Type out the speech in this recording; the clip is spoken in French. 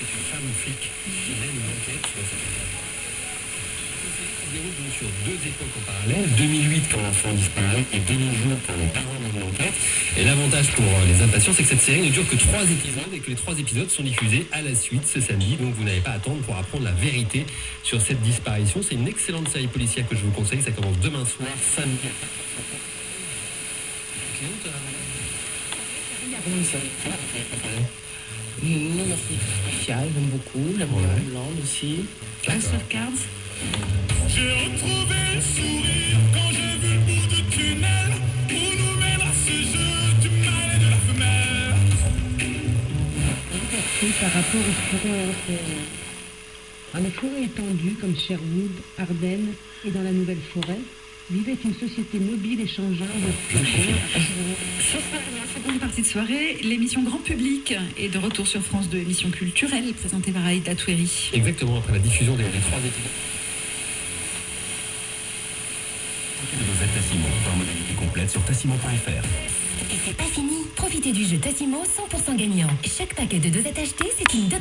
c'est une femme flic qui mène une enquête sur cette affaire. Déroule sur deux époques en parallèle, 2008 quand l'enfant disparaît et 2020 quand les parents mènent l'enquête. Et l'avantage pour euh, les impatients, c'est que cette série ne dure que trois épisodes et que les trois épisodes sont diffusés à la suite ce samedi. Donc vous n'avez pas à attendre pour apprendre la vérité sur cette disparition. C'est une excellente série policière que je vous conseille. Ça commence demain soir, samedi spécial, j'aime beaucoup. J'aime Ouais. bien Hollande aussi. House of Cards J'ai retrouvé le sourire quand j'ai vu le bout du tunnel où nous mènera ce jeu du mal et de la femelle. Et par rapport aux forêts européennes. Dans les forêts étendues comme Sherwood, Ardennes et dans la Nouvelle Forêt, vivait une société mobile et changeante de Ce soir, dans la seconde partie de soirée, l'émission Grand Public est de retour sur France 2, émission culturelle présentée par Aïda Toueri. Exactement après la diffusion des, trois épisodes. de Tassimo. Modalité complète sur tassimo.fr. Et c'est pas fini. Profitez du jeu Tassimo 100% gagnant. Chaque paquet de dosettes acheté, c'est une dot